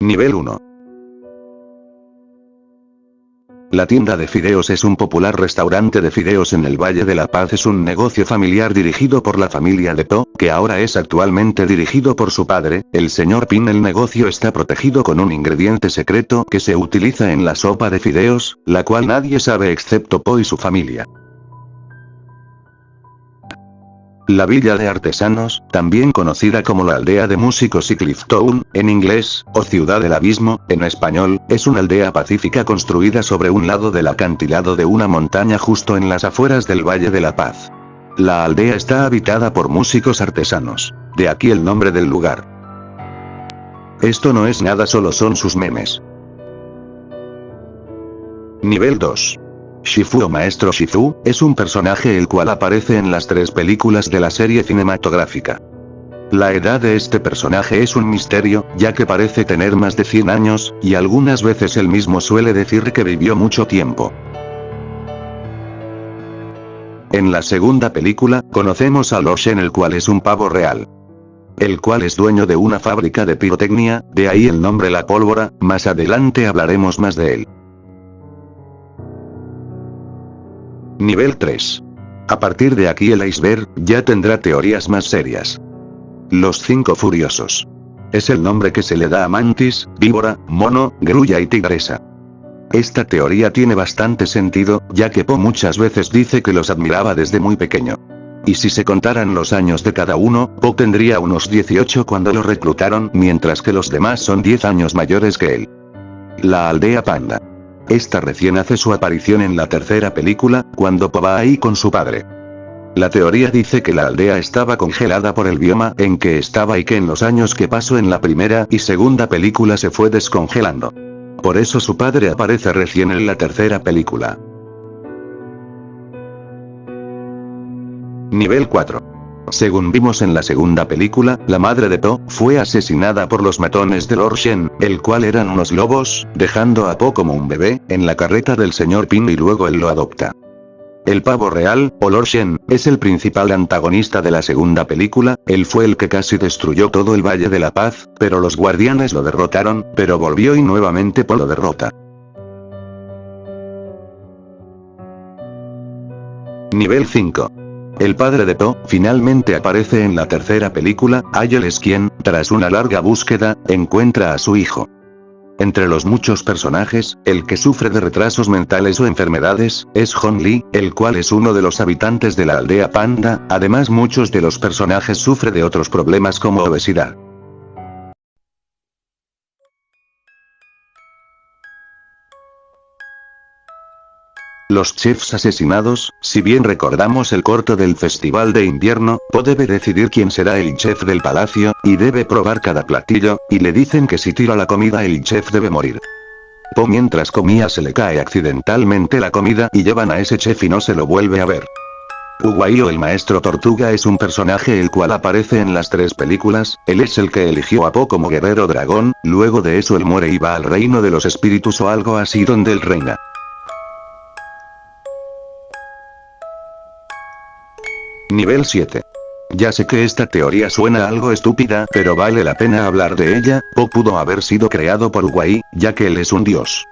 Nivel 1. La tienda de fideos es un popular restaurante de fideos en el Valle de la Paz. Es un negocio familiar dirigido por la familia de Po, que ahora es actualmente dirigido por su padre, el señor Pin. El negocio está protegido con un ingrediente secreto que se utiliza en la sopa de fideos, la cual nadie sabe excepto Po y su familia. La Villa de Artesanos, también conocida como la aldea de músicos y Cliftown, en inglés, o Ciudad del Abismo, en español, es una aldea pacífica construida sobre un lado del acantilado de una montaña justo en las afueras del Valle de la Paz. La aldea está habitada por músicos artesanos. De aquí el nombre del lugar. Esto no es nada solo son sus memes. Nivel 2. Shifu o Maestro Shifu, es un personaje el cual aparece en las tres películas de la serie cinematográfica. La edad de este personaje es un misterio, ya que parece tener más de 100 años, y algunas veces él mismo suele decir que vivió mucho tiempo. En la segunda película, conocemos a Loshen el cual es un pavo real. El cual es dueño de una fábrica de pirotecnia, de ahí el nombre La Pólvora, más adelante hablaremos más de él. Nivel 3. A partir de aquí el iceberg, ya tendrá teorías más serias. Los cinco furiosos. Es el nombre que se le da a Mantis, víbora, mono, grulla y tigresa. Esta teoría tiene bastante sentido, ya que Po muchas veces dice que los admiraba desde muy pequeño. Y si se contaran los años de cada uno, Po tendría unos 18 cuando lo reclutaron, mientras que los demás son 10 años mayores que él. La aldea panda. Esta recién hace su aparición en la tercera película, cuando Po va ahí con su padre. La teoría dice que la aldea estaba congelada por el bioma en que estaba y que en los años que pasó en la primera y segunda película se fue descongelando. Por eso su padre aparece recién en la tercera película. Nivel 4. Según vimos en la segunda película, la madre de Po, fue asesinada por los matones de Lord Shen, el cual eran unos lobos, dejando a Po como un bebé, en la carreta del señor Pin y luego él lo adopta. El pavo real, o Lord Shen, es el principal antagonista de la segunda película, él fue el que casi destruyó todo el Valle de la Paz, pero los guardianes lo derrotaron, pero volvió y nuevamente Po lo derrota. Nivel 5. El padre de Po, finalmente aparece en la tercera película, Ayel es quien, tras una larga búsqueda, encuentra a su hijo. Entre los muchos personajes, el que sufre de retrasos mentales o enfermedades, es Hong Lee, el cual es uno de los habitantes de la aldea Panda, además muchos de los personajes sufre de otros problemas como obesidad. Los chefs asesinados, si bien recordamos el corto del festival de invierno, Po debe decidir quién será el chef del palacio, y debe probar cada platillo, y le dicen que si tira la comida el chef debe morir. Po mientras comía se le cae accidentalmente la comida y llevan a ese chef y no se lo vuelve a ver. Uguayo el maestro tortuga es un personaje el cual aparece en las tres películas, él es el que eligió a Po como guerrero dragón, luego de eso él muere y va al reino de los espíritus o algo así donde él reina. Nivel 7. Ya sé que esta teoría suena algo estúpida, pero vale la pena hablar de ella, Po pudo haber sido creado por Wai, ya que él es un dios.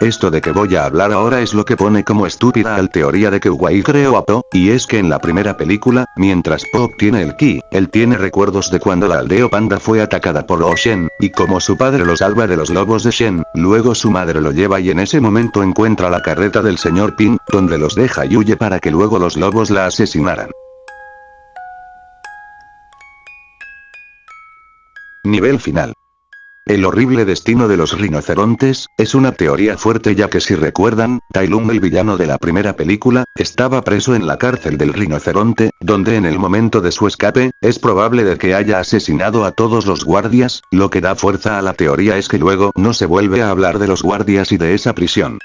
Esto de que voy a hablar ahora es lo que pone como estúpida al teoría de que Wai creó a Po, y es que en la primera película, mientras Po obtiene el ki, él tiene recuerdos de cuando la aldea panda fue atacada por los Shen, y como su padre lo salva de los lobos de Shen, luego su madre lo lleva y en ese momento encuentra la carreta del señor Pin, donde los deja y huye para que luego los lobos la asesinaran. Nivel final. El horrible destino de los rinocerontes, es una teoría fuerte ya que si recuerdan, Tai Lung el villano de la primera película, estaba preso en la cárcel del rinoceronte, donde en el momento de su escape, es probable de que haya asesinado a todos los guardias, lo que da fuerza a la teoría es que luego no se vuelve a hablar de los guardias y de esa prisión.